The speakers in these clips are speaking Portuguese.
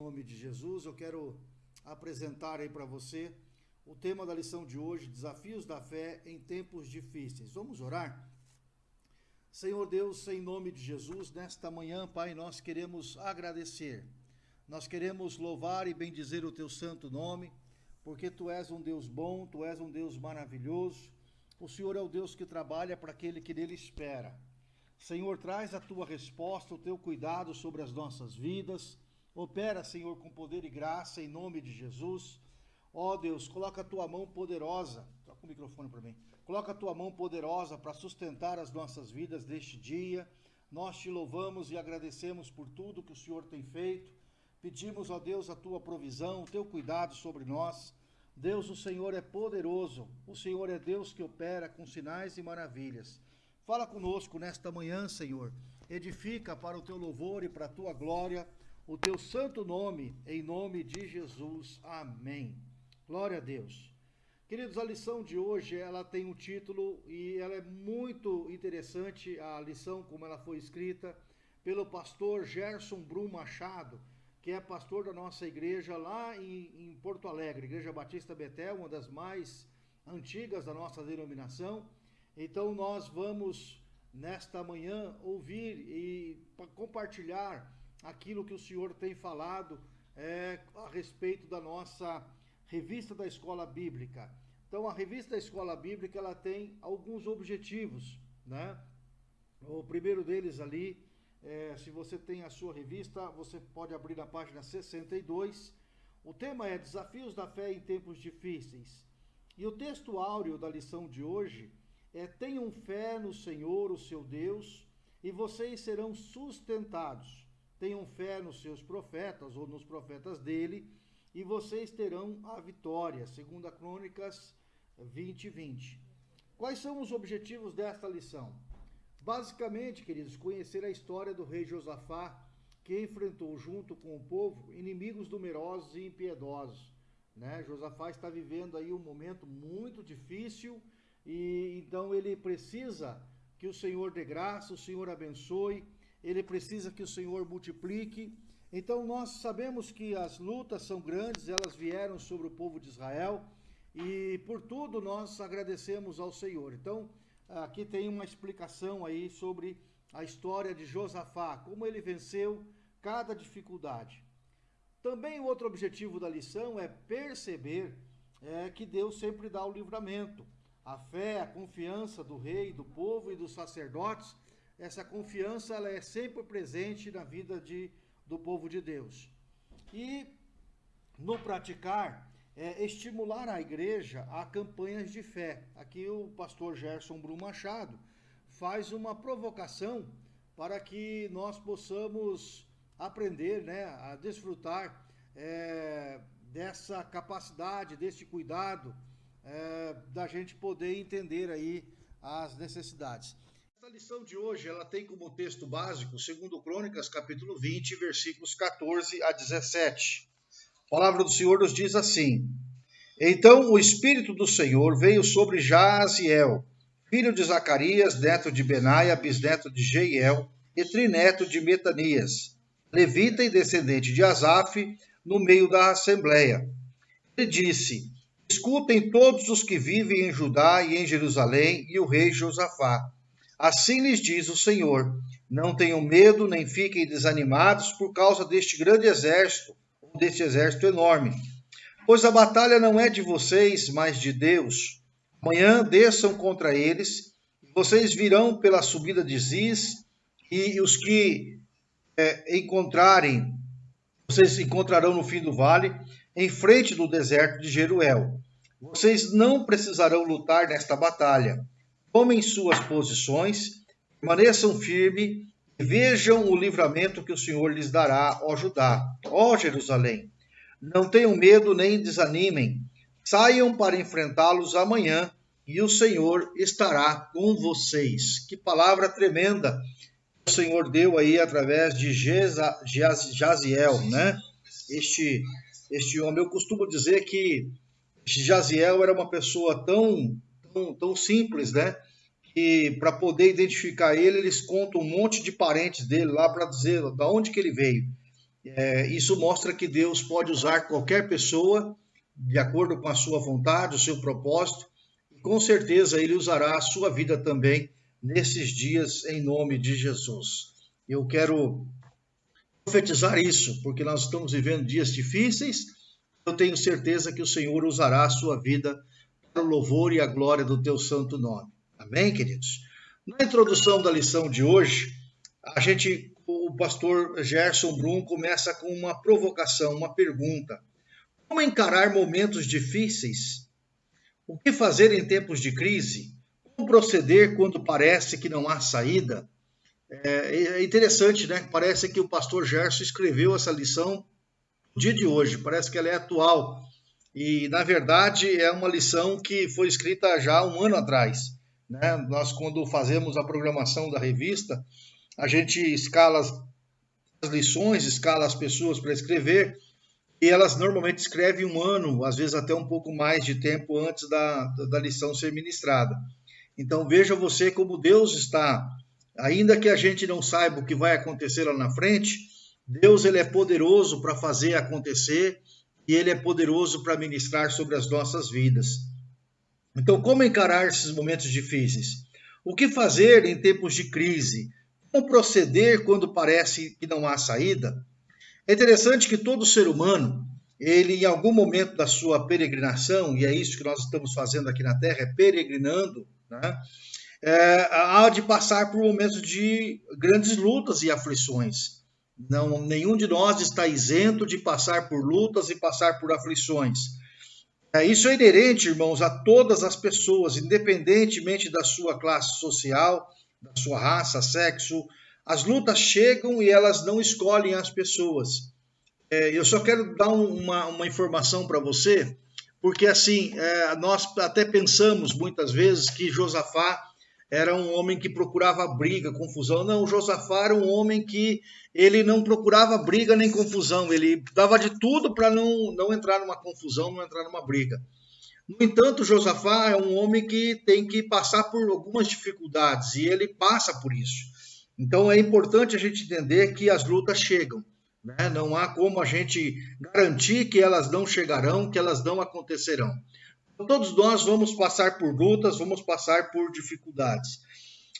Em nome de Jesus, eu quero apresentar aí para você o tema da lição de hoje, Desafios da Fé em Tempos Difíceis. Vamos orar? Senhor Deus, em nome de Jesus, nesta manhã, Pai, nós queremos agradecer. Nós queremos louvar e bendizer o teu santo nome, porque tu és um Deus bom, tu és um Deus maravilhoso. O Senhor é o Deus que trabalha para aquele que nele espera. Senhor, traz a tua resposta, o teu cuidado sobre as nossas vidas Opera, Senhor, com poder e graça, em nome de Jesus. Ó oh, Deus, coloca a tua mão poderosa. O microfone para mim. Coloca a tua mão poderosa para sustentar as nossas vidas deste dia. Nós te louvamos e agradecemos por tudo que o Senhor tem feito. Pedimos, ó Deus, a tua provisão, o teu cuidado sobre nós. Deus, o Senhor é poderoso. O Senhor é Deus que opera com sinais e maravilhas. Fala conosco nesta manhã, Senhor. Edifica para o teu louvor e para a tua glória o teu santo nome, em nome de Jesus. Amém. Glória a Deus. Queridos, a lição de hoje, ela tem um título e ela é muito interessante, a lição como ela foi escrita pelo pastor Gerson Brum Machado, que é pastor da nossa igreja lá em, em Porto Alegre, Igreja Batista Betel, uma das mais antigas da nossa denominação. Então nós vamos nesta manhã ouvir e compartilhar aquilo que o senhor tem falado é, a respeito da nossa revista da Escola Bíblica. Então, a revista da Escola Bíblica ela tem alguns objetivos, né? O primeiro deles ali, é, se você tem a sua revista, você pode abrir na página 62. O tema é Desafios da Fé em Tempos Difíceis. E o texto áureo da lição de hoje é: Tenham fé no Senhor, o seu Deus, e vocês serão sustentados tenham fé nos seus profetas ou nos profetas dele, e vocês terão a vitória. Segunda Crônicas 20, 20. Quais são os objetivos desta lição? Basicamente, queridos, conhecer a história do rei Josafá, que enfrentou junto com o povo inimigos numerosos e impiedosos. Né? Josafá está vivendo aí um momento muito difícil e então ele precisa que o Senhor dê graça, o Senhor abençoe, ele precisa que o Senhor multiplique. Então nós sabemos que as lutas são grandes, elas vieram sobre o povo de Israel e por tudo nós agradecemos ao Senhor. Então aqui tem uma explicação aí sobre a história de Josafá, como ele venceu cada dificuldade. Também outro objetivo da lição é perceber é, que Deus sempre dá o livramento. A fé, a confiança do rei, do povo e dos sacerdotes essa confiança ela é sempre presente na vida de, do povo de Deus. E no praticar, é estimular a igreja a campanhas de fé. Aqui o pastor Gerson Brum Machado faz uma provocação para que nós possamos aprender né, a desfrutar é, dessa capacidade, desse cuidado, é, da gente poder entender aí as necessidades. A lição de hoje ela tem como texto básico, segundo Crônicas, capítulo 20, versículos 14 a 17. A palavra do Senhor nos diz assim: Então o Espírito do Senhor veio sobre Jaziel, filho de Zacarias, neto de Benaia, bisneto de Jeiel, e trineto de Metanias, levita e descendente de Asaf, no meio da assembleia. Ele disse: Escutem todos os que vivem em Judá e em Jerusalém, e o rei Josafá. Assim lhes diz o Senhor: Não tenham medo nem fiquem desanimados por causa deste grande exército, deste exército enorme. Pois a batalha não é de vocês, mas de Deus. Amanhã desçam contra eles, e vocês virão pela subida de Ziz, e os que é, encontrarem, vocês encontrarão no fim do vale, em frente do deserto de Jeruel. Vocês não precisarão lutar nesta batalha tomem suas posições, permaneçam firmes e vejam o livramento que o Senhor lhes dará, ó Judá, ó Jerusalém. Não tenham medo nem desanimem. Saiam para enfrentá-los amanhã e o Senhor estará com vocês. Que palavra tremenda o Senhor deu aí através de Jaziel, né? Este, este homem. Eu costumo dizer que Jaziel era uma pessoa tão tão, tão simples, né? Que para poder identificar ele, eles contam um monte de parentes dele lá para dizer da onde que ele veio. É, isso mostra que Deus pode usar qualquer pessoa de acordo com a sua vontade, o seu propósito, e com certeza Ele usará a sua vida também nesses dias, em nome de Jesus. Eu quero profetizar isso, porque nós estamos vivendo dias difíceis. Eu tenho certeza que o Senhor usará a sua vida o louvor e a glória do teu santo nome. Amém, queridos? Na introdução da lição de hoje, a gente, o pastor Gerson Brum começa com uma provocação, uma pergunta. Como encarar momentos difíceis? O que fazer em tempos de crise? Como proceder quando parece que não há saída? É, é interessante, né? Parece que o pastor Gerson escreveu essa lição no dia de hoje, parece que ela é atual. E, na verdade, é uma lição que foi escrita já um ano atrás. Né? Nós, quando fazemos a programação da revista, a gente escala as lições, escala as pessoas para escrever, e elas normalmente escrevem um ano, às vezes até um pouco mais de tempo antes da, da lição ser ministrada. Então veja você como Deus está ainda que a gente não saiba o que vai acontecer lá na frente, Deus ele é poderoso para fazer acontecer e ele é poderoso para ministrar sobre as nossas vidas. Então, como encarar esses momentos difíceis? O que fazer em tempos de crise? Como proceder quando parece que não há saída? É interessante que todo ser humano, ele em algum momento da sua peregrinação, e é isso que nós estamos fazendo aqui na Terra, é peregrinando, né? é, há de passar por momentos de grandes lutas e aflições. Não, nenhum de nós está isento de passar por lutas e passar por aflições. É, isso é inerente, irmãos, a todas as pessoas, independentemente da sua classe social, da sua raça, sexo. As lutas chegam e elas não escolhem as pessoas. É, eu só quero dar uma, uma informação para você, porque assim, é, nós até pensamos muitas vezes que Josafá era um homem que procurava briga, confusão. Não, Josafá era um homem que ele não procurava briga nem confusão, ele dava de tudo para não, não entrar numa confusão, não entrar numa briga. No entanto, Josafá é um homem que tem que passar por algumas dificuldades e ele passa por isso. Então é importante a gente entender que as lutas chegam. Né? Não há como a gente garantir que elas não chegarão, que elas não acontecerão. Todos nós vamos passar por lutas, vamos passar por dificuldades.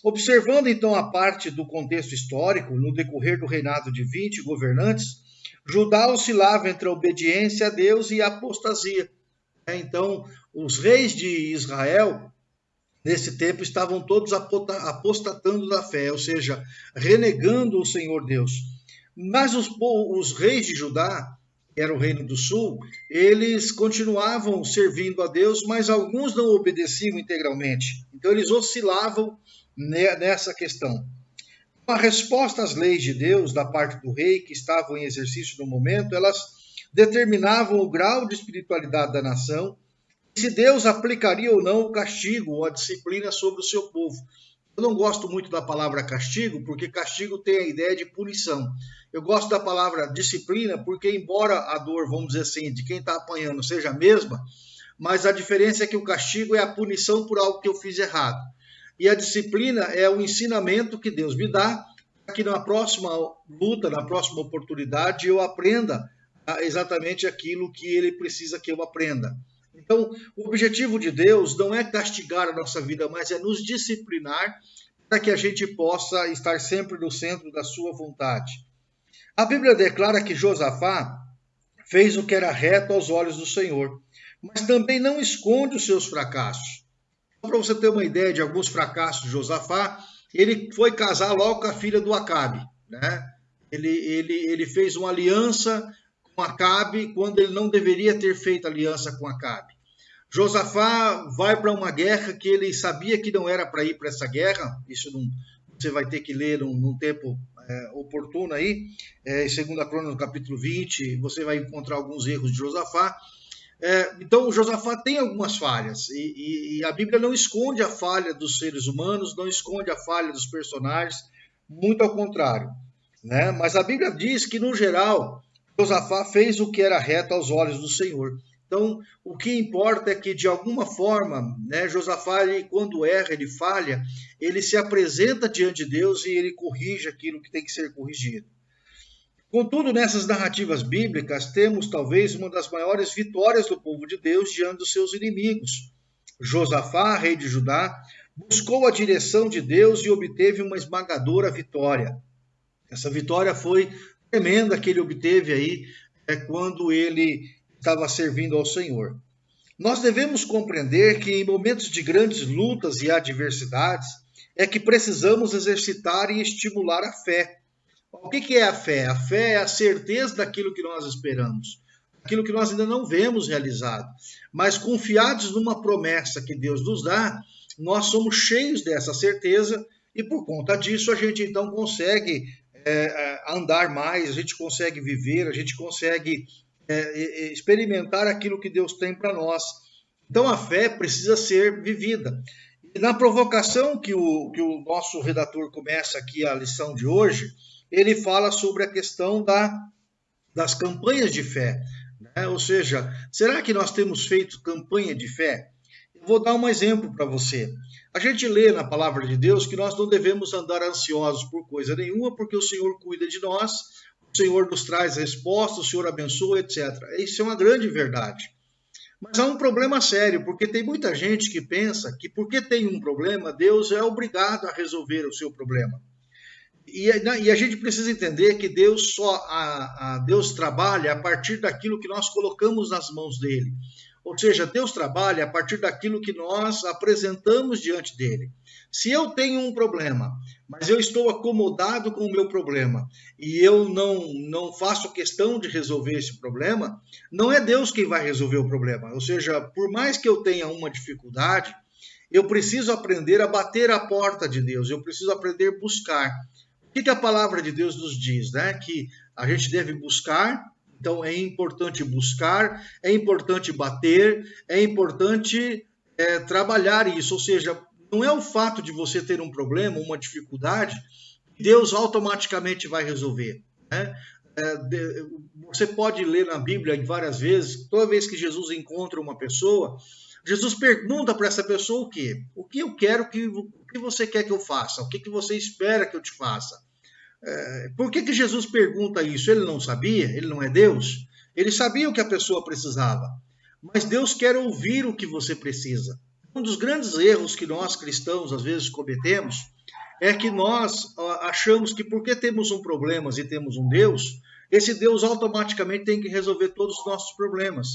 Observando então a parte do contexto histórico, no decorrer do reinado de 20 governantes, Judá oscilava entre a obediência a Deus e a apostasia. É, então, os reis de Israel, nesse tempo, estavam todos apostatando da fé, ou seja, renegando o Senhor Deus. Mas os, os reis de Judá era o Reino do Sul, eles continuavam servindo a Deus, mas alguns não obedeciam integralmente. Então eles oscilavam nessa questão. A resposta às leis de Deus da parte do rei que estavam em exercício no momento, elas determinavam o grau de espiritualidade da nação, se Deus aplicaria ou não o castigo ou a disciplina sobre o seu povo. Eu não gosto muito da palavra castigo, porque castigo tem a ideia de punição. Eu gosto da palavra disciplina porque, embora a dor, vamos dizer assim, de quem está apanhando seja a mesma, mas a diferença é que o castigo é a punição por algo que eu fiz errado. E a disciplina é o ensinamento que Deus me dá para que na próxima luta, na próxima oportunidade, eu aprenda exatamente aquilo que ele precisa que eu aprenda. Então, o objetivo de Deus não é castigar a nossa vida, mas é nos disciplinar para que a gente possa estar sempre no centro da sua vontade. A Bíblia declara que Josafá fez o que era reto aos olhos do Senhor, mas também não esconde os seus fracassos. Para você ter uma ideia de alguns fracassos de Josafá, ele foi casar logo com a filha do Acabe. Né? Ele, ele, ele fez uma aliança com Acabe quando ele não deveria ter feito aliança com Acabe. Josafá vai para uma guerra que ele sabia que não era para ir para essa guerra, isso não, você vai ter que ler num, num tempo é, oportuno aí, é, em 2 Crônica, capítulo 20, você vai encontrar alguns erros de Josafá. É, então, Josafá tem algumas falhas, e, e, e, a Bíblia não esconde a falha dos seres humanos, não esconde a falha dos personagens, muito ao contrário. Né? Mas a Bíblia diz que, no geral, Josafá fez o que era reto aos olhos do Senhor. Então, o que importa é que, de alguma forma, né, Josafá, ele, quando erra, ele falha, ele se apresenta diante de Deus e ele corrige aquilo que tem que ser corrigido. Contudo, nessas narrativas bíblicas, temos talvez uma das maiores vitórias do povo de Deus diante dos seus inimigos. Josafá, rei de Judá, buscou a direção de Deus e obteve uma esmagadora vitória. Essa vitória foi tremenda que ele obteve aí é, quando ele estava servindo ao Senhor. Nós devemos compreender que em momentos de grandes lutas e adversidades é que precisamos exercitar e estimular a fé. O que é a fé? A fé é a certeza daquilo que nós esperamos, aquilo que nós ainda não vemos realizado, mas confiados numa promessa que Deus nos dá, nós somos cheios dessa certeza e por conta disso a gente então consegue é, andar mais, a gente consegue viver, a gente consegue é, experimentar aquilo que Deus tem para nós. Então a fé precisa ser vivida. E na provocação que o, que o nosso redator começa aqui a lição de hoje, ele fala sobre a questão da, das campanhas de fé. Né? Ou seja, será que nós temos feito campanha de fé? Vou dar um exemplo para você. A gente lê na palavra de Deus que nós não devemos andar ansiosos por coisa nenhuma, porque o Senhor cuida de nós, o Senhor nos traz respostas, o Senhor abençoa, etc. Isso é uma grande verdade. Mas há um problema sério, porque tem muita gente que pensa que porque tem um problema, Deus é obrigado a resolver o seu problema. E, e a gente precisa entender que Deus só a, a Deus trabalha a partir daquilo que nós colocamos nas mãos dele. Ou seja, Deus trabalha a partir daquilo que nós apresentamos diante dele. Se eu tenho um problema, mas eu estou acomodado com o meu problema e eu não, não faço questão de resolver esse problema, não é Deus quem vai resolver o problema. Ou seja, por mais que eu tenha uma dificuldade, eu preciso aprender a bater a porta de Deus, eu preciso aprender a buscar. O que, que a palavra de Deus nos diz? Né? Que a gente deve buscar, então é importante buscar, é importante bater, é importante é, trabalhar isso. Ou seja, não é o fato de você ter um problema, uma dificuldade, Deus automaticamente vai resolver. Né? É, você pode ler na Bíblia várias vezes, toda vez que Jesus encontra uma pessoa, Jesus pergunta para essa pessoa o quê? O que eu quero que o que você quer que eu faça? O que, que você espera que eu te faça? É, por que, que Jesus pergunta isso? Ele não sabia? Ele não é Deus? Ele sabia o que a pessoa precisava. Mas Deus quer ouvir o que você precisa. Um dos grandes erros que nós cristãos às vezes cometemos é que nós achamos que porque temos um problema e temos um Deus, esse Deus automaticamente tem que resolver todos os nossos problemas.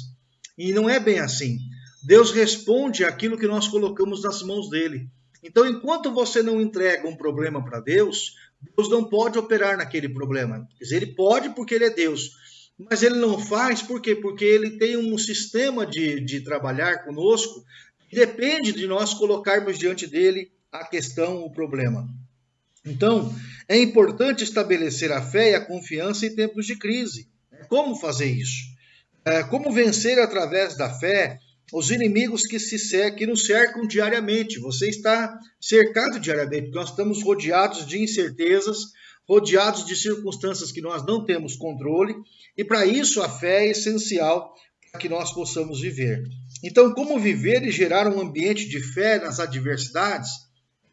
E não é bem assim. Deus responde aquilo que nós colocamos nas mãos dele. Então, enquanto você não entrega um problema para Deus, Deus não pode operar naquele problema. Quer dizer, ele pode porque ele é Deus, mas ele não faz por quê? Porque ele tem um sistema de, de trabalhar conosco que depende de nós colocarmos diante dele a questão, o problema. Então, é importante estabelecer a fé e a confiança em tempos de crise. Como fazer isso? É, como vencer através da fé os inimigos que, se, que nos cercam diariamente. Você está cercado diariamente. Nós estamos rodeados de incertezas, rodeados de circunstâncias que nós não temos controle, e para isso a fé é essencial para que nós possamos viver. Então, como viver e gerar um ambiente de fé nas adversidades?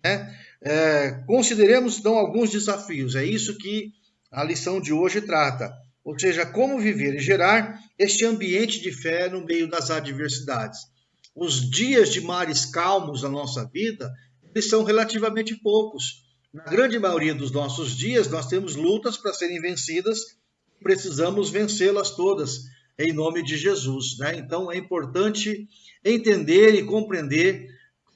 Né? É, consideremos então alguns desafios. É isso que a lição de hoje trata. Ou seja, como viver e gerar este ambiente de fé no meio das adversidades. Os dias de mares calmos da nossa vida, eles são relativamente poucos. Na grande maioria dos nossos dias, nós temos lutas para serem vencidas, precisamos vencê-las todas, em nome de Jesus. Né? Então, é importante entender e compreender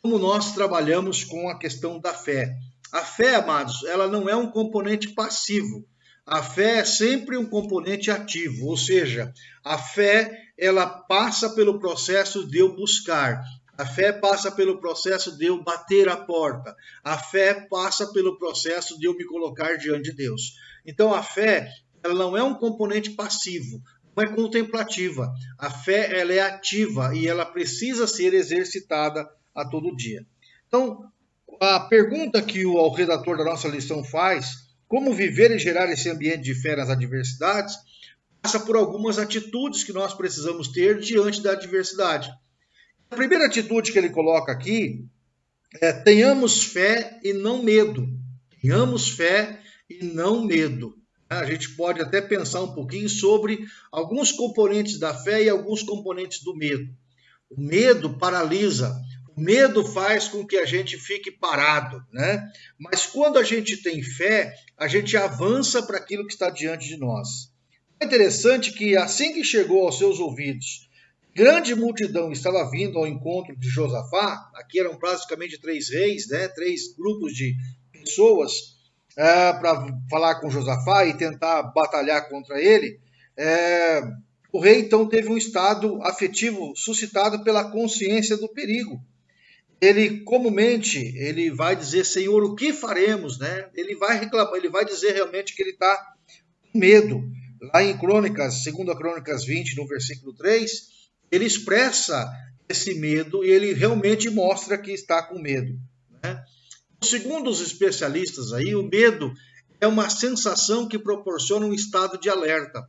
como nós trabalhamos com a questão da fé. A fé, amados, ela não é um componente passivo. A fé é sempre um componente ativo, ou seja, a fé ela passa pelo processo de eu buscar, a fé passa pelo processo de eu bater a porta, a fé passa pelo processo de eu me colocar diante de Deus. Então a fé ela não é um componente passivo, não é contemplativa. A fé ela é ativa e ela precisa ser exercitada a todo dia. Então a pergunta que o redator da nossa lição faz como viver e gerar esse ambiente de fé nas adversidades passa por algumas atitudes que nós precisamos ter diante da adversidade. A primeira atitude que ele coloca aqui é tenhamos fé e não medo. Tenhamos fé e não medo. A gente pode até pensar um pouquinho sobre alguns componentes da fé e alguns componentes do medo. O medo paralisa, medo faz com que a gente fique parado, né? Mas quando a gente tem fé, a gente avança para aquilo que está diante de nós. É interessante que assim que chegou aos seus ouvidos, grande multidão estava vindo ao encontro de Josafá, aqui eram praticamente três reis, né? Três grupos de pessoas é, para falar com Josafá e tentar batalhar contra ele, é, o rei então teve um estado afetivo suscitado pela consciência do perigo. Ele comumente ele vai dizer Senhor o que faremos, né? Ele vai reclamar, ele vai dizer realmente que ele está com medo. Lá em Crônicas, 2 Crônicas 20, no versículo 3, ele expressa esse medo e ele realmente mostra que está com medo. Né? Segundo os especialistas aí, o medo é uma sensação que proporciona um estado de alerta.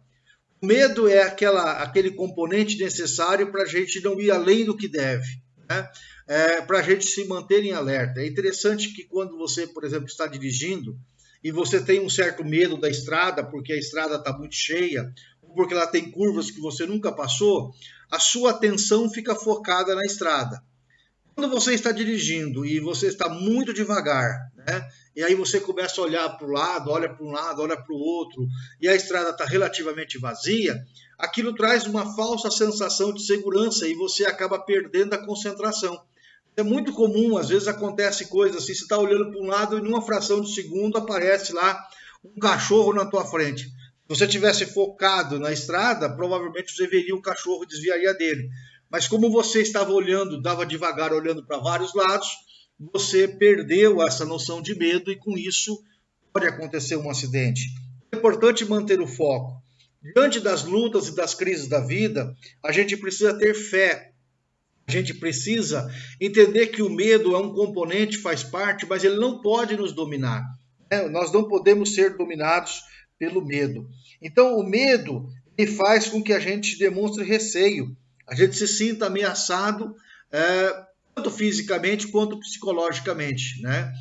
O medo é aquela, aquele componente necessário para a gente não ir além do que deve, né? É, para a gente se manter em alerta. É interessante que quando você, por exemplo, está dirigindo e você tem um certo medo da estrada, porque a estrada está muito cheia, porque ela tem curvas que você nunca passou, a sua atenção fica focada na estrada. Quando você está dirigindo e você está muito devagar, né? E aí você começa a olhar para o lado, olha para um lado, olha para o outro, e a estrada está relativamente vazia, aquilo traz uma falsa sensação de segurança e você acaba perdendo a concentração. É muito comum, às vezes acontece coisas assim, você está olhando para um lado e numa fração de segundo aparece lá um cachorro na tua frente. Se você tivesse focado na estrada, provavelmente você veria o cachorro e desviaria dele. Mas como você estava olhando, dava devagar olhando para vários lados, você perdeu essa noção de medo e com isso pode acontecer um acidente. É importante manter o foco. Diante das lutas e das crises da vida, a gente precisa ter fé. A gente precisa entender que o medo é um componente, faz parte, mas ele não pode nos dominar. Né? Nós não podemos ser dominados pelo medo. Então, o medo ele faz com que a gente demonstre receio a gente se sinta ameaçado é, tanto fisicamente quanto psicologicamente, né?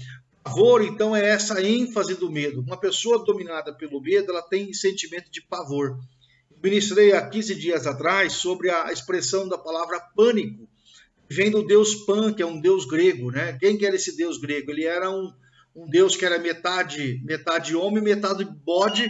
Pavor, então, é essa ênfase do medo. Uma pessoa dominada pelo medo, ela tem sentimento de pavor. Ministrei há 15 dias atrás sobre a expressão da palavra pânico, vem do deus Pan, que é um deus grego, né? Quem que era esse deus grego? Ele era um, um deus que era metade, metade homem, metade bode.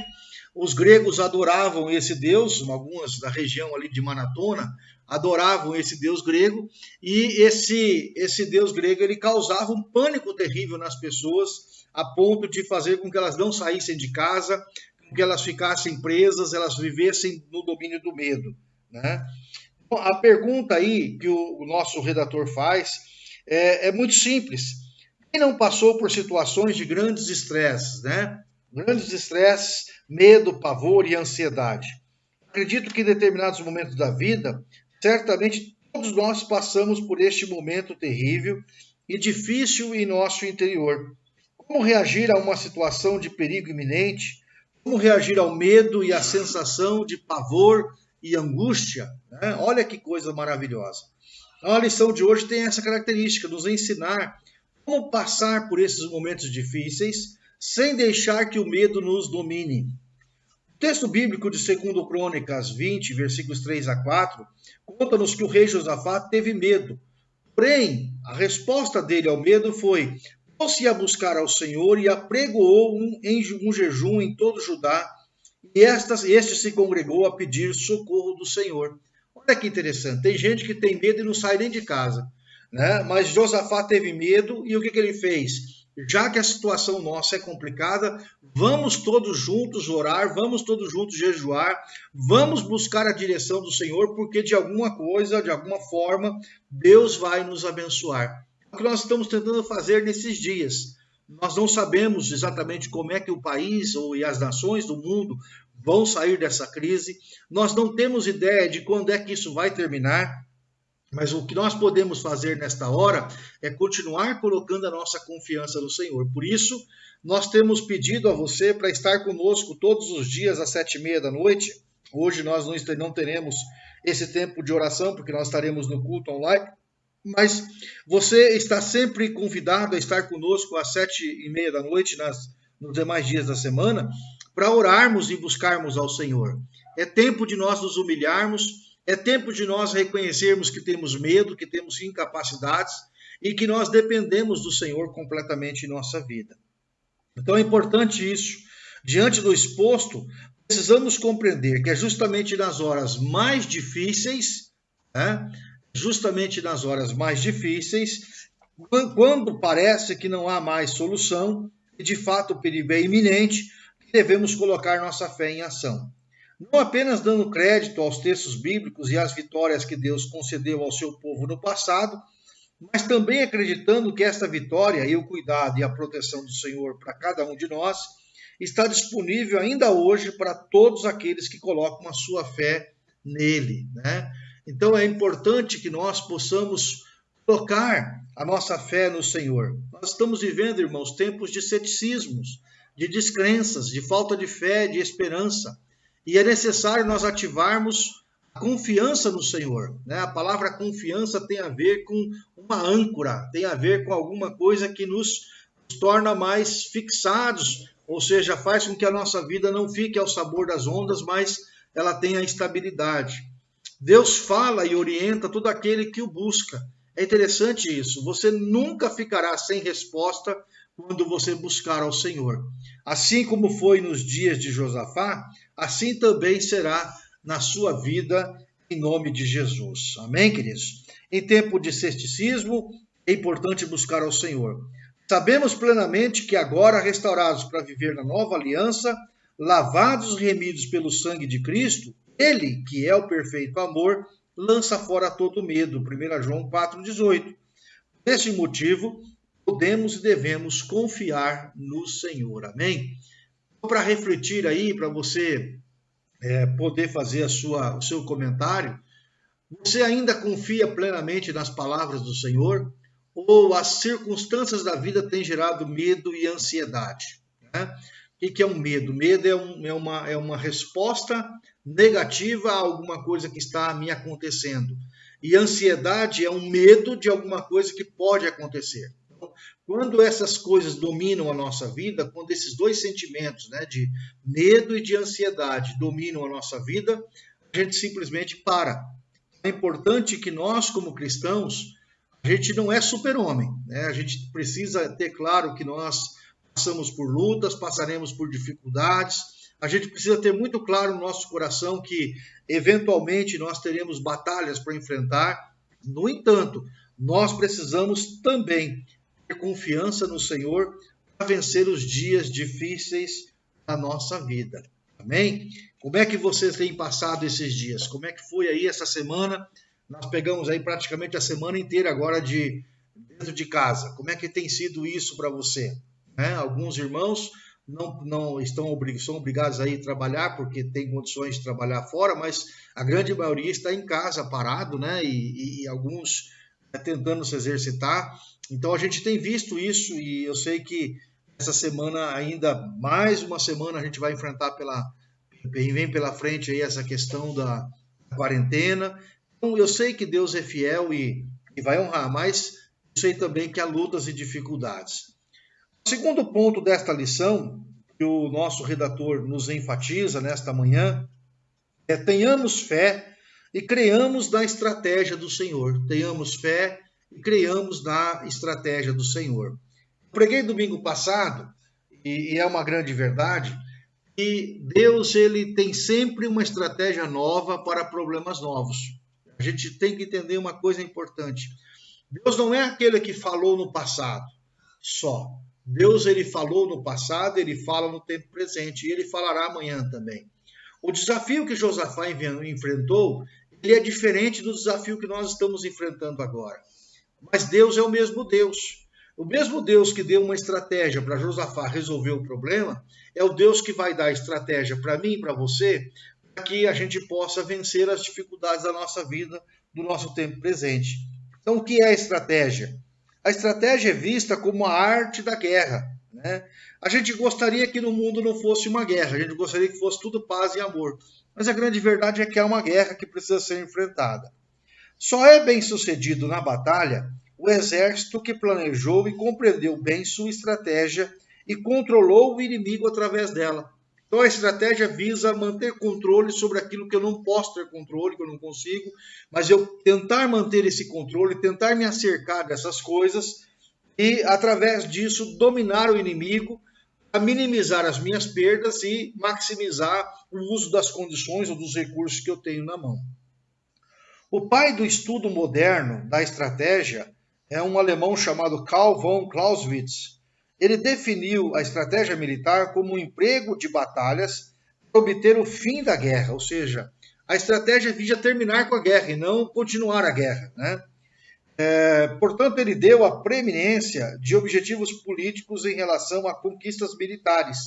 Os gregos adoravam esse deus, algumas da região ali de Manatona, adoravam esse deus grego e esse esse deus grego ele causava um pânico terrível nas pessoas a ponto de fazer com que elas não saíssem de casa, com que elas ficassem presas, elas vivessem no domínio do medo, né? A pergunta aí que o, o nosso redator faz é, é, muito simples. Quem não passou por situações de grandes estresses, né? Grandes estresses, medo, pavor e ansiedade. Acredito que em determinados momentos da vida Certamente todos nós passamos por este momento terrível e difícil em nosso interior. Como reagir a uma situação de perigo iminente? Como reagir ao medo e à sensação de pavor e angústia? Né? Olha que coisa maravilhosa. Então, a lição de hoje tem essa característica, nos ensinar como passar por esses momentos difíceis sem deixar que o medo nos domine. O texto bíblico de 2 Crônicas 20, versículos 3 a 4, conta-nos que o rei Josafá teve medo. Porém, a resposta dele ao medo foi: pôs-se a buscar ao Senhor e apregoou um, um jejum em todo Judá, estas, este se congregou a pedir socorro do Senhor. Olha que interessante, tem gente que tem medo e não sai nem de casa. Né? Mas Josafá teve medo e o que, que ele fez? já que a situação nossa é complicada, vamos todos juntos orar, vamos todos juntos jejuar, vamos buscar a direção do Senhor, porque de alguma coisa, de alguma forma, Deus vai nos abençoar. É o que nós estamos tentando fazer nesses dias. Nós não sabemos exatamente como é que o país ou e as nações do mundo vão sair dessa crise. Nós não temos ideia de quando é que isso vai terminar. Mas o que nós podemos fazer nesta hora é continuar colocando a nossa confiança no Senhor. Por isso, nós temos pedido a você para estar conosco todos os dias às sete e meia da noite. Hoje nós não teremos esse tempo de oração, porque nós estaremos no culto online. Mas você está sempre convidado a estar conosco às sete e meia da noite nas, nos demais dias da semana para orarmos e buscarmos ao Senhor. É tempo de nós nos humilharmos, é tempo de nós reconhecermos que temos medo, que temos incapacidades e que nós dependemos do Senhor completamente em nossa vida. Então é importante isso. Diante do exposto, precisamos compreender que é justamente nas horas mais difíceis, né, justamente nas horas mais difíceis, quando parece que não há mais solução e de fato o perigo é iminente, devemos colocar nossa fé em ação. Não apenas dando crédito aos textos bíblicos e às vitórias que Deus concedeu ao seu povo no passado, mas também acreditando que esta vitória e o cuidado e a proteção do Senhor para cada um de nós está disponível ainda hoje para todos aqueles que colocam a sua fé nele. Né? Então é importante que nós possamos colocar a nossa fé no Senhor. Nós estamos vivendo, irmãos, tempos de ceticismos, de descrenças, de falta de fé, de esperança. E é necessário nós ativarmos a confiança no Senhor. Né? A palavra confiança tem a ver com uma âncora, tem a ver com alguma coisa que nos, torna mais fixados, ou seja, faz com que a nossa vida não fique ao sabor das ondas, mas ela tenha estabilidade. Deus fala e orienta todo aquele que o busca. É interessante isso. Você nunca ficará sem resposta quando você buscar ao Senhor. Assim como foi nos dias de Josafá, assim também será na sua vida, em nome de Jesus. Amém, queridos? Em tempo de cesticismo, é importante buscar ao Senhor. Sabemos plenamente que agora, restaurados para viver na nova aliança, lavados e remidos pelo sangue de Cristo, Ele, que é o perfeito amor, lança fora todo medo. 1 João 4,18. Por esse motivo, podemos e devemos confiar no Senhor. Amém? Então, para refletir aí, para você é, poder fazer sua, o seu comentário, você ainda confia plenamente nas palavras do Senhor? Ou as circunstâncias da vida têm gerado medo e ansiedade? Né? O que é um medo? Medo é, um, é, uma, é uma resposta negativa a alguma coisa que está me acontecendo. E ansiedade é um medo de alguma coisa que pode acontecer. Quando essas coisas dominam a nossa vida, quando esses dois sentimentos, né, de medo e de ansiedade, dominam a nossa vida, a gente simplesmente para. É importante que nós, como cristãos, a gente não é super-homem, né? A gente precisa ter claro que nós passamos por lutas, passaremos por dificuldades. A gente precisa ter muito claro no nosso coração que eventualmente nós teremos batalhas para enfrentar. No entanto, nós precisamos também confiança no Senhor para vencer os dias difíceis da nossa vida. Amém? Como é que vocês têm passado esses dias? Como é que foi aí essa semana? Nós pegamos aí praticamente a semana inteira agora de dentro de casa. Como é que tem sido isso para você? Né? Alguns irmãos não, não estão são obrigados a ir trabalhar porque tem condições de trabalhar fora, mas a grande maioria está em casa parado, né? E, e alguns né, tentando se exercitar. Então a gente tem visto isso e eu sei que essa semana ainda mais uma semana a gente vai enfrentar pela vem pela frente aí essa questão da quarentena. Então eu sei que Deus é fiel e, e vai honrar, mas eu sei também que há lutas e dificuldades. O segundo ponto desta lição que o nosso redator nos enfatiza nesta manhã é tenhamos fé e creamos na estratégia do Senhor. Tenhamos fé e creiamos na estratégia do Senhor. Preguei domingo passado, e, é uma grande verdade, que Deus ele tem sempre uma estratégia nova para problemas novos. A gente tem que entender uma coisa importante. Deus não é aquele que falou no passado só. Deus ele falou no passado, ele fala no tempo presente e ele falará amanhã também. O desafio que Josafá enfrentou, ele é diferente do desafio que nós estamos enfrentando agora. Mas Deus é o mesmo Deus. O mesmo Deus que deu uma estratégia para Josafá resolver o problema, é o Deus que vai dar estratégia para mim e para você, para que a gente possa vencer as dificuldades da nossa vida, do nosso tempo presente. Então, o que é a estratégia? A estratégia é vista como a arte da guerra. Né? A gente gostaria que no mundo não fosse uma guerra, a gente gostaria que fosse tudo paz e amor. Mas a grande verdade é que é uma guerra que precisa ser enfrentada. Só é bem sucedido na batalha o exército que planejou e compreendeu bem sua estratégia e controlou o inimigo através dela. Então a estratégia visa manter controle sobre aquilo que eu não posso ter controle, que eu não consigo, mas eu tentar manter esse controle, tentar me acercar dessas coisas e através disso dominar o inimigo, a minimizar as minhas perdas e maximizar o uso das condições ou dos recursos que eu tenho na mão. O pai do estudo moderno da estratégia é um alemão chamado Karl von Clausewitz. Ele definiu a estratégia militar como um emprego de batalhas para obter o fim da guerra, ou seja, a estratégia visa terminar com a guerra e não continuar a guerra. Né? É, portanto, ele deu a preeminência de objetivos políticos em relação a conquistas militares,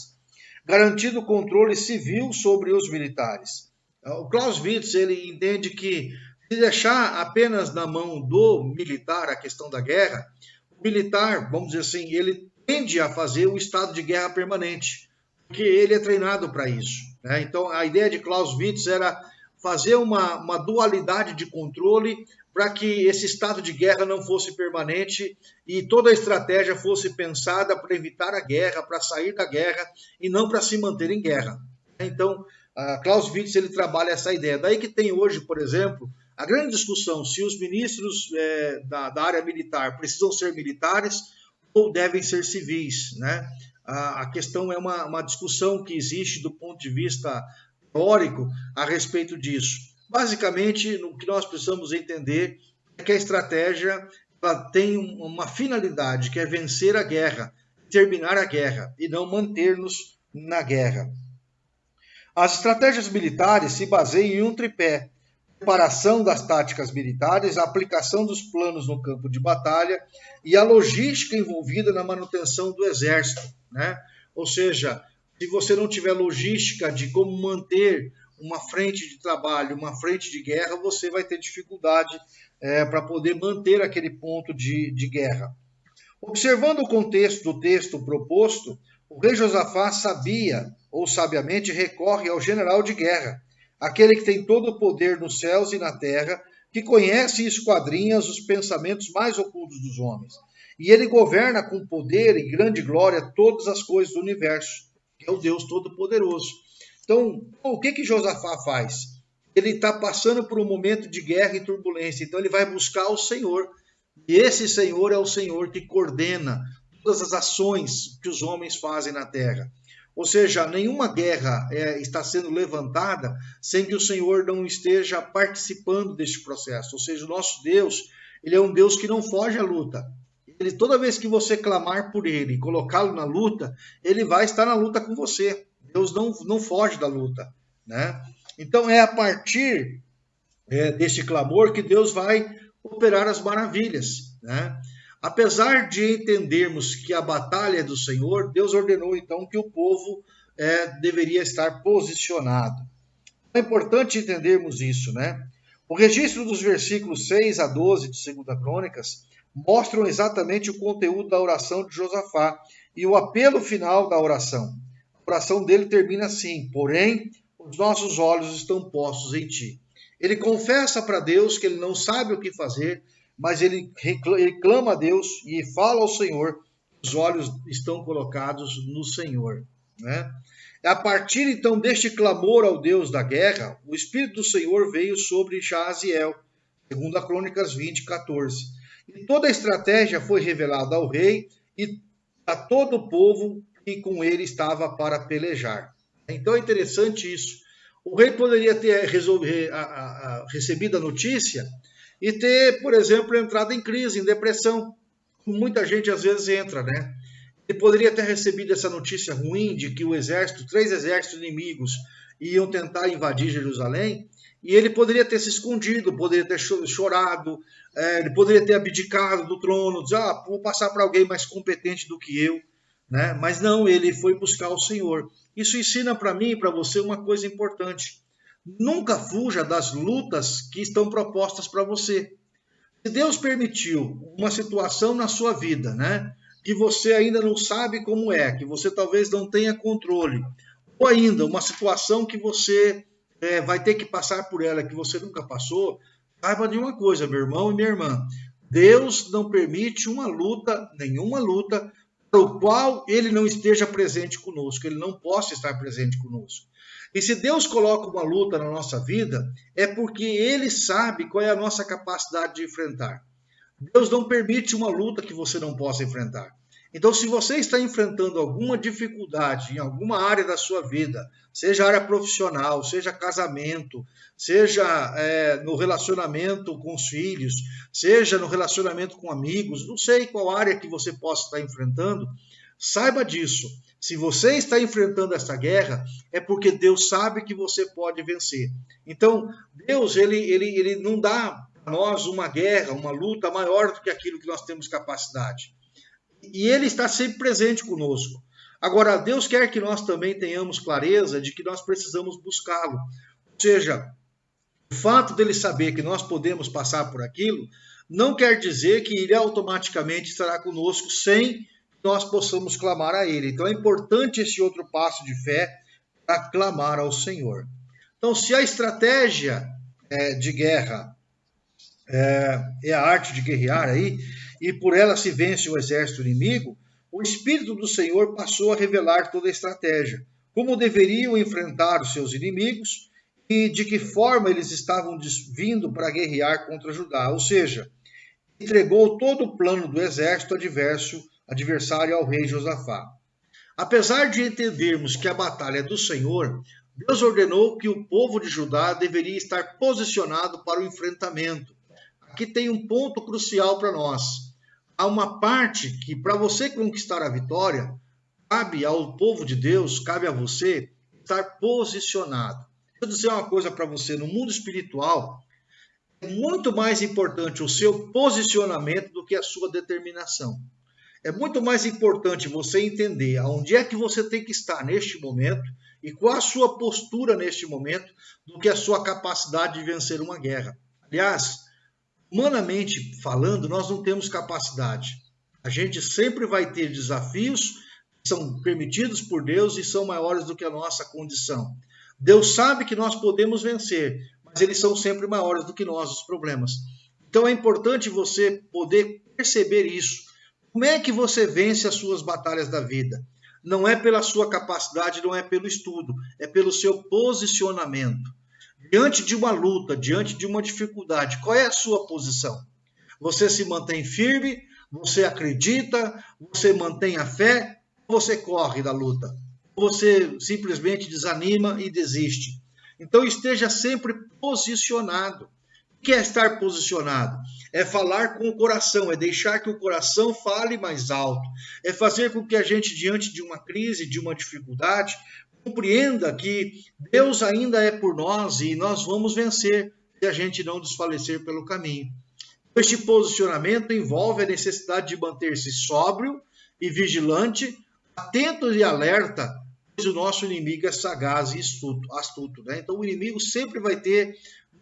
garantindo controle civil sobre os militares. O Clausewitz ele entende que se deixar apenas na mão do militar a questão da guerra, o militar, vamos dizer assim, ele tende a fazer o estado de guerra permanente, porque ele é treinado para isso. Né? Então, a ideia de Clausewitz era fazer uma, uma dualidade de controle para que esse estado de guerra não fosse permanente e toda a estratégia fosse pensada para evitar a guerra, para sair da guerra e não para se manter em guerra. Então, Clausewitz ele trabalha essa ideia. Daí que tem hoje, por exemplo, a grande discussão se os ministros é, da, da, área militar precisam ser militares ou devem ser civis. Né? A, a questão é uma, uma, discussão que existe do ponto de vista teórico a respeito disso. Basicamente, o que nós precisamos entender é que a estratégia tem uma finalidade, que é vencer a guerra, terminar a guerra e não manter-nos na guerra. As estratégias militares se baseiam em um tripé: preparação das táticas militares, a aplicação dos planos no campo de batalha e a logística envolvida na manutenção do exército. Né? Ou seja, se você não tiver logística de como manter uma frente de trabalho, uma frente de guerra, você vai ter dificuldade é, para poder manter aquele ponto de, de guerra. Observando o contexto do texto proposto, o rei Josafá sabia, ou sabiamente recorre ao general de guerra, aquele que tem todo o poder nos céus e na terra, que conhece e esquadrinha os pensamentos mais ocultos dos homens. E ele governa com poder e grande glória todas as coisas do universo, que é o Deus Todo-Poderoso. Então, o que que Josafá faz? Ele está passando por um momento de guerra e turbulência, então ele vai buscar o Senhor. E esse Senhor é o Senhor que coordena todas as ações que os homens fazem na terra. Ou seja, nenhuma guerra é, está sendo levantada sem que o Senhor não esteja participando deste processo. Ou seja, o nosso Deus, ele é um Deus que não foge à luta. Ele, toda vez que você clamar por ele e colocá-lo na luta, ele vai estar na luta com você. Deus não, não foge da luta. Né? Então é a partir é, clamor que Deus vai operar as maravilhas. Né? Apesar de entendermos que a batalha é do Senhor, Deus ordenou então que o povo é, deveria estar posicionado. É importante entendermos isso, né? O registro dos versículos 6 a 12 de 2 Crônicas mostram exatamente o conteúdo da oração de Josafá e o apelo final da oração. Oração dele termina assim: Porém, os nossos olhos estão postos em ti. Ele confessa para Deus que ele não sabe o que fazer, mas ele, clama a Deus e fala ao Senhor, os olhos estão colocados no Senhor. Né? A partir então deste clamor ao Deus da guerra, o Espírito do Senhor veio sobre Jaziel, segundo a Crônicas 20, 14. E toda a estratégia foi revelada ao rei e a todo o povo que com ele estava para pelejar. Então é interessante isso. O rei poderia ter recebido a notícia e ter, por exemplo, entrado em crise, em depressão, muita gente às vezes entra, né? Ele poderia ter recebido essa notícia ruim de que o exército, três exércitos inimigos, iam tentar invadir Jerusalém, e ele poderia ter se escondido, poderia ter chorado, é, ele poderia ter abdicado do trono, dizer, ah, vou passar para alguém mais competente do que eu, né? Mas não, ele foi buscar o Senhor. Isso ensina para mim e para você uma coisa importante. Nunca fuja das lutas que estão propostas para você. Se Deus permitiu uma situação na sua vida, né, que você ainda não sabe como é, que você talvez não tenha controle, ou ainda uma situação que você é, vai ter que passar por ela, que você nunca passou, saiba de uma coisa, meu irmão e minha irmã: Deus não permite uma luta, nenhuma luta, o qual ele não esteja presente conosco, ele não possa estar presente conosco. E se Deus coloca uma luta na nossa vida, é porque ele sabe qual é a nossa capacidade de enfrentar. Deus não permite uma luta que você não possa enfrentar. Então, se você está enfrentando alguma dificuldade em alguma área da sua vida, seja área profissional, seja casamento, seja é, no relacionamento com os filhos, seja no relacionamento com amigos, não sei qual área que você possa estar enfrentando, saiba disso. Se você está enfrentando essa guerra, é porque Deus sabe que você pode vencer. Então, Deus ele, ele, ele não dá a nós uma guerra, uma luta maior do que aquilo que nós temos capacidade. E Ele está sempre presente conosco. Agora, Deus quer que nós também tenhamos clareza de que nós precisamos buscá-lo. Ou seja, o fato dele saber que nós podemos passar por aquilo não quer dizer que ele automaticamente estará conosco sem nós possamos clamar a Ele. Então é importante esse outro passo de fé para clamar ao Senhor. Então, se a estratégia é, de guerra é, é, a arte de guerrear aí, e por ela se vence o exército inimigo, o Espírito do Senhor passou a revelar toda a estratégia, como deveriam enfrentar os seus inimigos e de que forma eles estavam vindo para guerrear contra Judá. Ou seja, entregou todo o plano do exército adverso adversário ao rei Josafá. Apesar de entendermos que a batalha é do Senhor, Deus ordenou que o povo de Judá deveria estar posicionado para o enfrentamento. Aqui tem um ponto crucial para nós. Há uma parte que, para você conquistar a vitória, cabe ao povo de Deus, cabe a você estar posicionado. Vou dizer uma coisa para você: no mundo espiritual, é muito mais importante o seu posicionamento do que a sua determinação. É muito mais importante você entender aonde é que você tem que estar neste momento e qual a sua postura neste momento do que a sua capacidade de vencer uma guerra. Aliás, humanamente falando, nós não temos capacidade. A gente sempre vai ter desafios que são permitidos por Deus e são maiores do que a nossa condição. Deus sabe que nós podemos vencer, mas eles são sempre maiores do que nós, os problemas. Então é importante você poder perceber isso como é que você vence as suas batalhas da vida? Não é pela sua capacidade, não é pelo estudo, é pelo seu posicionamento. Diante de uma luta, diante de uma dificuldade, qual é a sua posição? Você se mantém firme? Você acredita? Você mantém a fé? Você corre da luta? Você simplesmente desanima e desiste? Então esteja sempre posicionado. O que é estar posicionado? É falar com o coração, é deixar que o coração fale mais alto, é fazer com que a gente, diante de uma crise, de uma dificuldade, compreenda que Deus ainda é por nós e nós vamos vencer se a gente não desfalecer pelo caminho. Este posicionamento envolve a necessidade de manter-se sóbrio e vigilante, atento e alerta, pois o nosso inimigo é sagaz e astuto. astuto né? Então, o inimigo sempre vai ter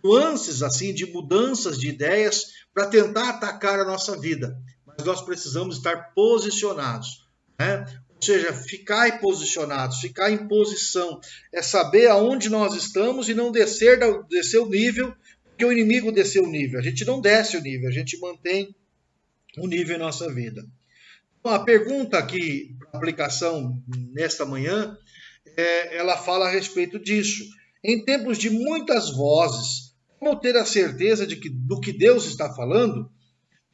nuances assim de mudanças de ideias para tentar atacar a nossa vida. Mas nós precisamos estar posicionados, né? Ou seja, ficar posicionados, ficar em posição, é saber aonde nós estamos e não descer, descer o nível, porque o inimigo desceu o nível. A gente não desce o nível, a gente mantém o nível em nossa vida. Então, a pergunta aqui, aplicação nesta manhã, é, ela fala a respeito disso. Em tempos de muitas vozes, como ter a certeza de que, do que Deus está falando,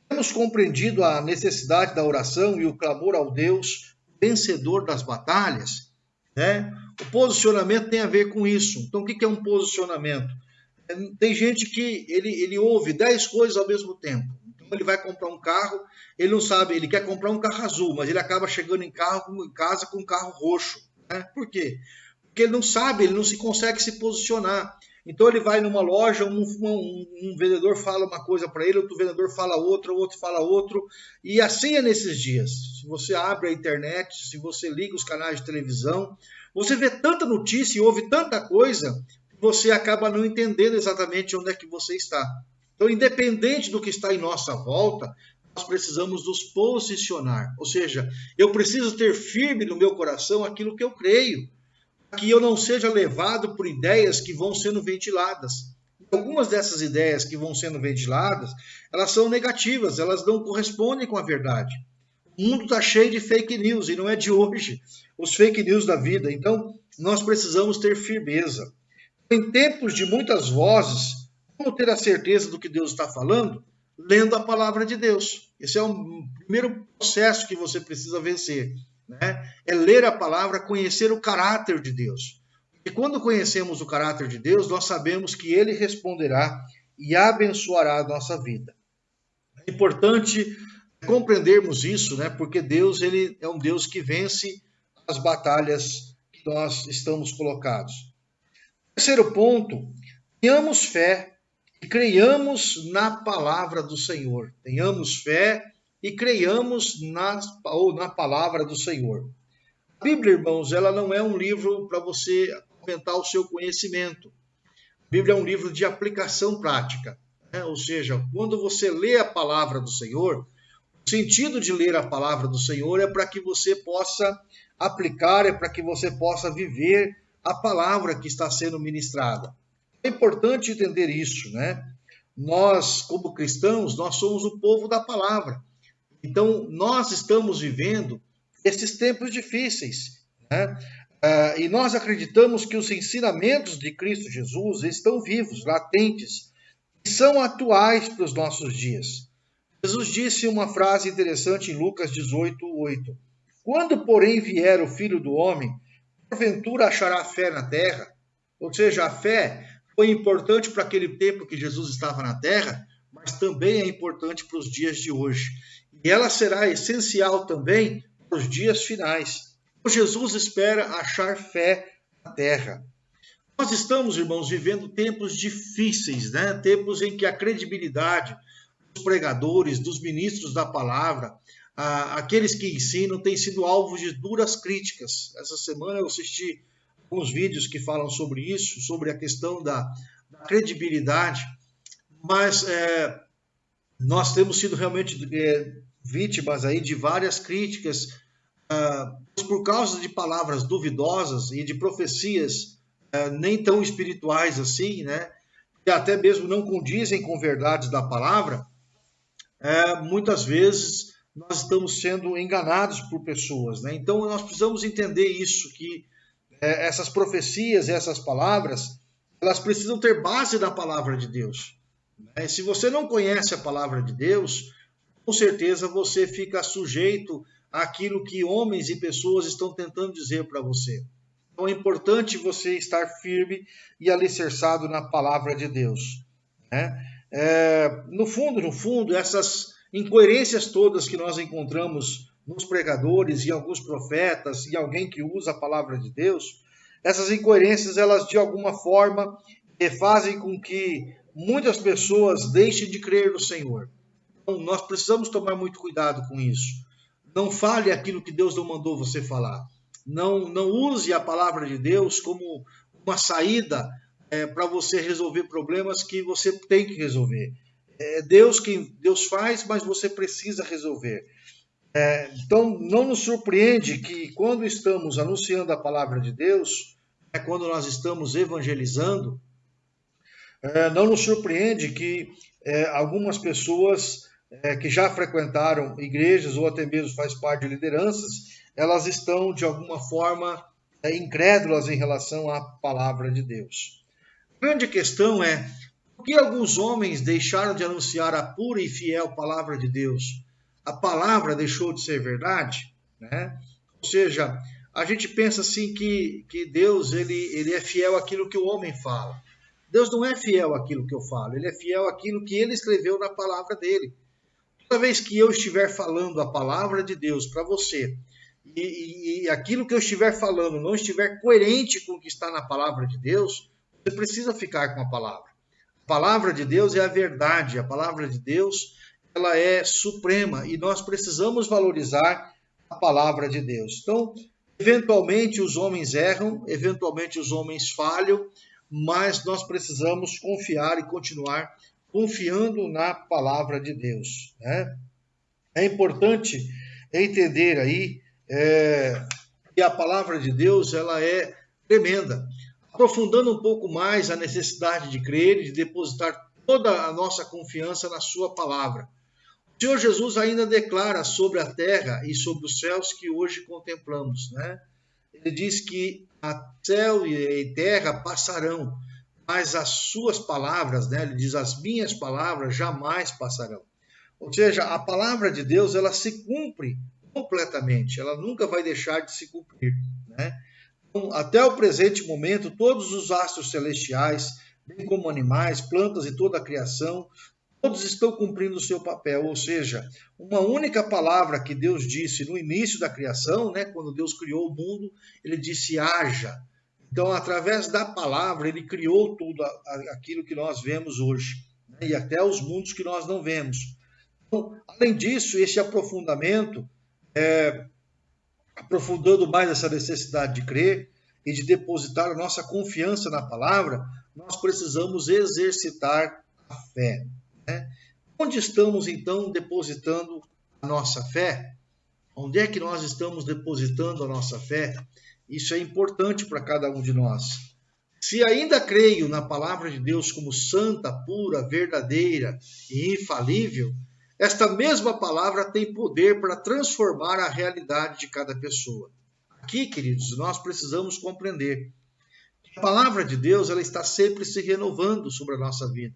temos compreendido a necessidade da oração e o clamor ao Deus vencedor das batalhas. Né? O posicionamento tem a ver com isso. Então, o que é um posicionamento? É, tem gente que ele, ele ouve dez coisas ao mesmo tempo. Então, ele vai comprar um carro, ele não sabe, ele quer comprar um carro azul, mas ele acaba chegando em, carro, em casa com um carro roxo. Né? Por quê? Porque ele não sabe, ele não se consegue se posicionar. Então ele vai numa loja, um, um, um vendedor fala uma coisa para ele, outro vendedor fala outra, outro fala outro, e assim é nesses dias. Se você abre a internet, se você liga os canais de televisão, você vê tanta notícia e ouve tanta coisa, você acaba não entendendo exatamente onde é que você está. Então, independente do que está em nossa volta, nós precisamos nos posicionar. Ou seja, eu preciso ter firme no meu coração aquilo que eu creio que eu não seja levado por ideias que vão sendo ventiladas. Algumas dessas ideias que vão sendo ventiladas, elas são negativas, elas não correspondem com a verdade. O mundo está cheio de fake news e não é de hoje. Os fake news da vida. Então, nós precisamos ter firmeza. Em tempos de muitas vozes, como ter a certeza do que Deus está falando? Lendo a palavra de Deus. Esse é o primeiro processo que você precisa vencer. Né? É ler a palavra, conhecer o caráter de Deus. E quando conhecemos o caráter de Deus, nós sabemos que Ele responderá e abençoará a nossa vida. É importante compreendermos isso, né? Porque Deus ele é um Deus que vence as batalhas que nós estamos colocados. Terceiro ponto, tenhamos fé e creiamos na palavra do Senhor. Tenhamos fé e creiamos na, ou na palavra do Senhor. A Bíblia, irmãos, ela não é um livro para você aumentar o seu conhecimento. A Bíblia é um livro de aplicação prática. Né? Ou seja, quando você lê a palavra do Senhor, o sentido de ler a palavra do Senhor é para que você possa aplicar, é para que você possa viver a palavra que está sendo ministrada. É importante entender isso, né? Nós, como cristãos, nós somos o povo da palavra. Então, nós estamos vivendo esses tempos difíceis, né? Uh, e nós acreditamos que os ensinamentos de Cristo Jesus estão vivos, latentes, e são atuais para os nossos dias. Jesus disse uma frase interessante em Lucas 18, 8. Quando, porém, vier o filho do homem, porventura achará fé na terra? Ou seja, a fé foi importante para aquele tempo que Jesus estava na terra, mas também é importante para os dias de hoje. E ela será essencial também para os dias finais. Jesus espera achar fé na terra. Nós estamos, irmãos, vivendo tempos difíceis, né? Tempos em que a credibilidade, dos pregadores, dos ministros da palavra, aqueles que ensinam, têm sido alvos de duras críticas. Essa semana eu assisti alguns vídeos que falam sobre isso, sobre a questão da, da credibilidade, mas é, nós temos sido realmente é, vítimas aí de várias críticas ah, por causa de palavras duvidosas e de profecias ah, nem tão espirituais assim, né? Que até mesmo não condizem com verdades da palavra, é, muitas vezes nós estamos sendo enganados por pessoas. Né? Então nós precisamos entender isso, que é, essas profecias, essas palavras, elas precisam ter base na palavra de Deus. Né? Se você não conhece a palavra de Deus, com certeza você fica sujeito àquilo que homens e pessoas estão tentando dizer para você. Então é importante você estar firme e alicerçado na palavra de Deus. Né? É, no fundo, no fundo, essas incoerências todas que nós encontramos nos pregadores e alguns profetas e alguém que usa a palavra de Deus, essas incoerências, elas de alguma forma fazem com que muitas pessoas deixem de crer no Senhor. Então, nós precisamos tomar muito cuidado com isso. Não fale aquilo que Deus não mandou você falar. Não, não use a palavra de Deus como uma saída é, para você resolver problemas que você tem que resolver. É Deus quem Deus faz, mas você precisa resolver. É, então, não nos surpreende que quando estamos anunciando a palavra de Deus, é quando nós estamos evangelizando, é, não nos surpreende que é, algumas pessoas é, que já frequentaram igrejas ou até mesmo faz parte de lideranças, elas estão de alguma forma é, incrédulas em relação à palavra de Deus grande questão é por que alguns homens deixaram de anunciar a pura e fiel palavra de Deus? A palavra deixou de ser verdade? Né? Ou seja, a gente pensa assim que, que Deus ele, ele é fiel àquilo que o homem fala. Deus não é fiel àquilo que eu falo, ele é fiel àquilo que ele escreveu na palavra dele. Toda vez que eu estiver falando a palavra de Deus para você, e, e, e, aquilo que eu estiver falando não estiver coerente com o que está na palavra de Deus, você precisa ficar com a palavra. A palavra de Deus é a verdade, a palavra de Deus ela é suprema e nós precisamos valorizar a palavra de Deus. Então, eventualmente os homens erram, eventualmente os homens falham, mas nós precisamos confiar e continuar confiando na palavra de Deus. Né? É importante entender aí é, que a palavra de Deus ela é tremenda aprofundando um pouco mais a necessidade de crer e de depositar toda a nossa confiança na Sua palavra. O Senhor Jesus ainda declara sobre a terra e sobre os céus que hoje contemplamos, né? Ele diz que a céu e terra passarão, mas as suas palavras, né? Ele diz as minhas palavras jamais passarão. Ou seja, a palavra de Deus ela se cumpre completamente, ela nunca vai deixar de se cumprir, né? Então, até o presente momento, todos os astros celestiais, bem como animais, plantas e toda a criação, todos estão cumprindo o seu papel, ou seja, uma única palavra que Deus disse no início da criação, né, quando Deus criou o mundo, ele disse haja. Então, através da palavra, ele criou tudo aquilo que nós vemos hoje, né, e até os mundos que nós não vemos. Então, além disso, esse aprofundamento, é, aprofundando mais essa necessidade de crer e de depositar a nossa confiança na palavra, nós precisamos exercitar a fé. Né? Onde estamos então depositando a nossa fé? Onde é que nós estamos depositando a nossa fé? Isso é importante para cada um de nós. Se ainda creio na palavra de Deus como santa, pura, verdadeira e infalível, esta mesma palavra tem poder para transformar a realidade de cada pessoa. Aqui, queridos, nós precisamos compreender que a palavra de Deus ela está sempre se renovando sobre a nossa vida.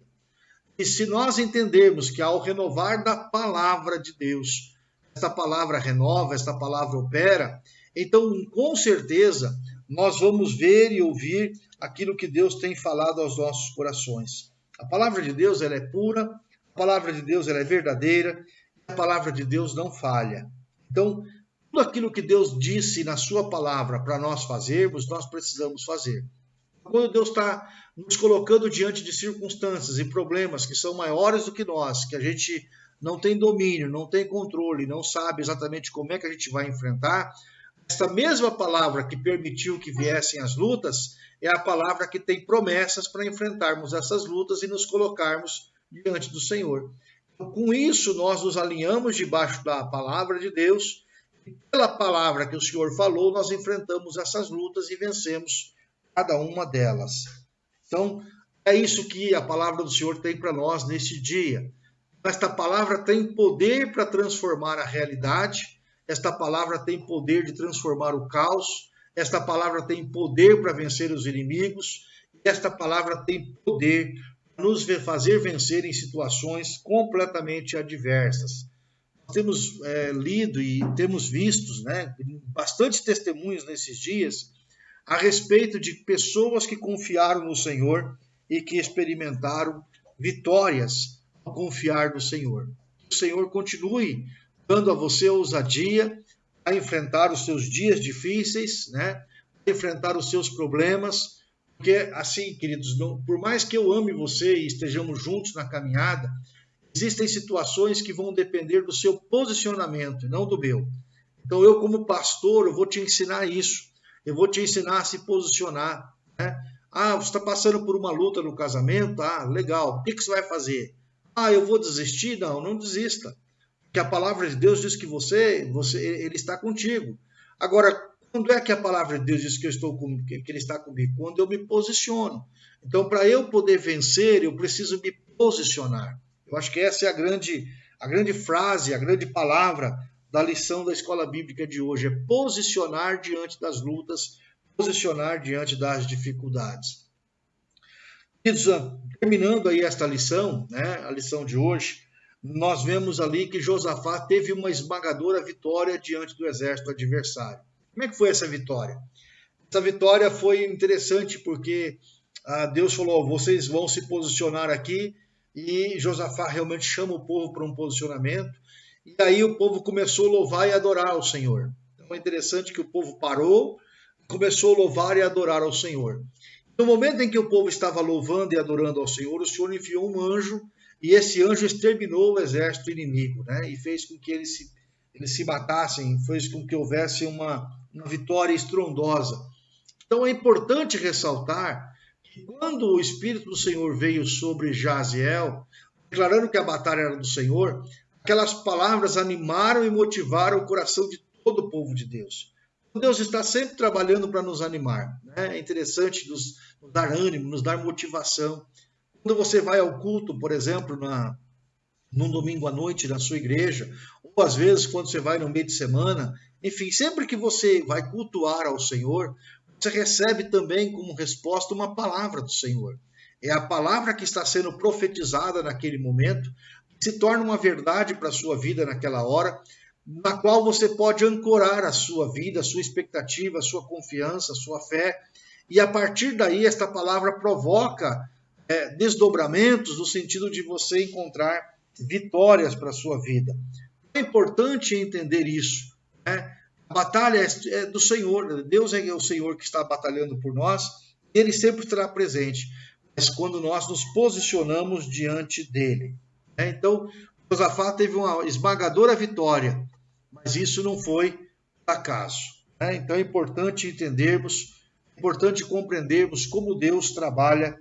E se nós entendermos que ao renovar da palavra de Deus, esta palavra renova, esta palavra opera, então com certeza nós vamos ver e ouvir aquilo que Deus tem falado aos nossos corações. A palavra de Deus ela é pura, a palavra de Deus ela é verdadeira, a palavra de Deus não falha. Então, tudo aquilo que Deus disse na sua palavra para nós fazermos, nós precisamos fazer. Quando Deus está nos colocando diante de circunstâncias e problemas que são maiores do que nós, que a gente não tem domínio, não tem controle, não sabe exatamente como é que a gente vai enfrentar, essa mesma palavra que permitiu que viessem as lutas é a palavra que tem promessas para enfrentarmos essas lutas e nos colocarmos diante do Senhor. Então, com isso, nós nos alinhamos debaixo da palavra de Deus e pela palavra que o Senhor falou, nós enfrentamos essas lutas e vencemos cada uma delas. Então, é isso que a palavra do Senhor tem para nós neste dia. Esta palavra tem poder para transformar a realidade, esta palavra tem poder de transformar o caos, esta palavra tem poder para vencer os inimigos, esta palavra tem poder para nos fazer vencer em situações completamente adversas. Nós temos é, lido e temos visto né, bastante testemunhos nesses dias a respeito de pessoas que confiaram no Senhor e que experimentaram vitórias ao confiar no Senhor. Que o Senhor continue dando a você ousadia a enfrentar os seus dias difíceis, né? Enfrentar os seus problemas, porque assim, queridos, não, por mais que eu ame você e estejamos juntos na caminhada, existem situações que vão depender do seu posicionamento, não do meu. Então eu como pastor, eu vou te ensinar isso. Eu vou te ensinar a se posicionar. Né? Ah, você está passando por uma luta no casamento? Ah, legal. O que, que você vai fazer? Ah, eu vou desistir? Não, não desista. Porque a palavra de Deus diz que você, você ele está contigo. Agora, quando é que a palavra de Deus diz que, eu estou com, que ele está comigo? Quando eu me posiciono. Então, para eu poder vencer, eu preciso me posicionar. Eu acho que essa é a grande, a grande frase, a grande palavra da lição da escola bíblica de hoje é posicionar diante das lutas, posicionar diante das dificuldades. Terminando aí esta lição, né, a lição de hoje, nós vemos ali que Josafá teve uma esmagadora vitória diante do exército adversário. Como é que foi essa vitória? Essa vitória foi interessante porque ah, Deus falou: vocês vão se posicionar aqui, e Josafá realmente chama o povo para um posicionamento. E aí o povo começou a louvar e adorar ao Senhor. Então é interessante que o povo parou, começou a louvar e adorar ao Senhor. No momento em que o povo estava louvando e adorando ao Senhor, o Senhor enviou um anjo e esse anjo exterminou o exército inimigo, né? E fez com que eles se, eles se matassem, fez com que houvesse uma, uma vitória estrondosa. Então é importante ressaltar que quando o Espírito do Senhor veio sobre Jaziel, declarando que a batalha era do Senhor, aquelas palavras animaram e motivaram o coração de todo o povo de Deus. Deus está sempre trabalhando para nos animar. Né? É interessante nos, nos, dar ânimo, nos dar motivação. Quando você vai ao culto, por exemplo, na, num domingo à noite na sua igreja, ou às vezes quando você vai no meio de semana, enfim, sempre que você vai cultuar ao Senhor, você recebe também como resposta uma palavra do Senhor. É a palavra que está sendo profetizada naquele momento, que se torna uma verdade para a sua vida naquela hora, na qual você pode ancorar a sua vida, a sua expectativa, a sua confiança, a sua fé, e a partir daí esta palavra provoca é, desdobramentos no sentido de você encontrar vitórias para a sua vida. É importante entender isso. Né? A batalha é, é do Senhor, Deus é o Senhor que está batalhando por nós, ele sempre estará presente, mas quando nós nos posicionamos diante dele. Né? Então, Josafá teve uma esmagadora vitória, mas isso não foi acaso. Né? Então é importante entendermos, é importante compreendermos como Deus trabalha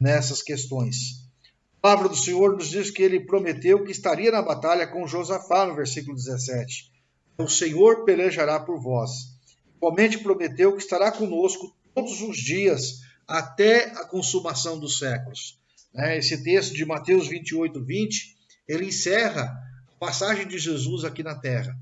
nessas questões. A palavra do Senhor nos diz que ele prometeu que estaria na batalha com Josafá, no versículo 17. O Senhor pelejará por vós. Igualmente prometeu que estará conosco todos os dias até a consumação dos séculos. Né? Esse texto de Mateus 28, 20, ele encerra a passagem de Jesus aqui na terra.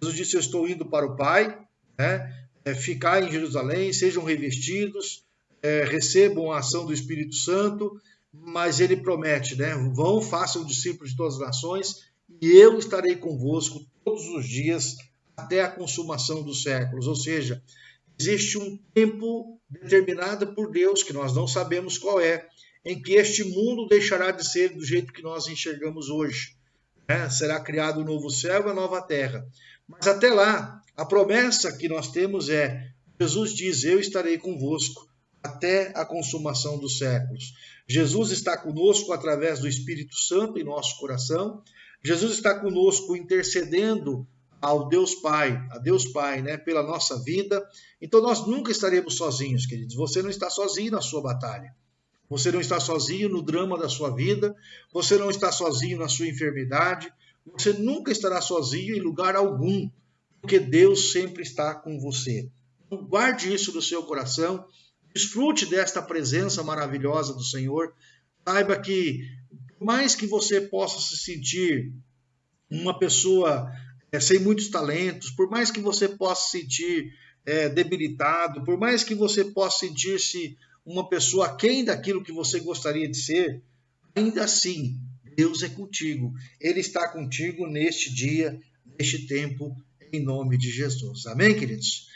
Jesus disse: Eu estou indo para o Pai, né? É, ficar em Jerusalém, sejam revestidos, é, recebam a ação do Espírito Santo, mas ele promete, né? Vão, façam discípulos de todas as nações, e eu estarei convosco todos os dias até a consumação dos séculos. Ou seja, existe um tempo determinado por Deus, que nós não sabemos qual é, em que este mundo deixará de ser do jeito que nós enxergamos hoje. Né? Será criado um novo céu e uma nova terra. Mas até lá, a promessa que nós temos é: Jesus diz, Eu estarei convosco até a consumação dos séculos. Jesus está conosco através do Espírito Santo em nosso coração. Jesus está conosco intercedendo ao Deus Pai, a Deus Pai, né, pela nossa vida. Então nós nunca estaremos sozinhos, queridos. Você não está sozinho na sua batalha. Você não está sozinho no drama da sua vida, você não está sozinho na sua enfermidade, você nunca estará sozinho em lugar algum, porque Deus sempre está com você. Então, guarde isso no seu coração, desfrute desta presença maravilhosa do Senhor. Saiba que, por mais que você possa se sentir uma pessoa é, sem muitos talentos, por mais que você possa se sentir é, debilitado, por mais que você possa sentir-se uma pessoa aquém daquilo que você gostaria de ser, ainda assim, Deus é contigo. Ele está contigo neste dia, neste tempo, em nome de Jesus. Amém, queridos?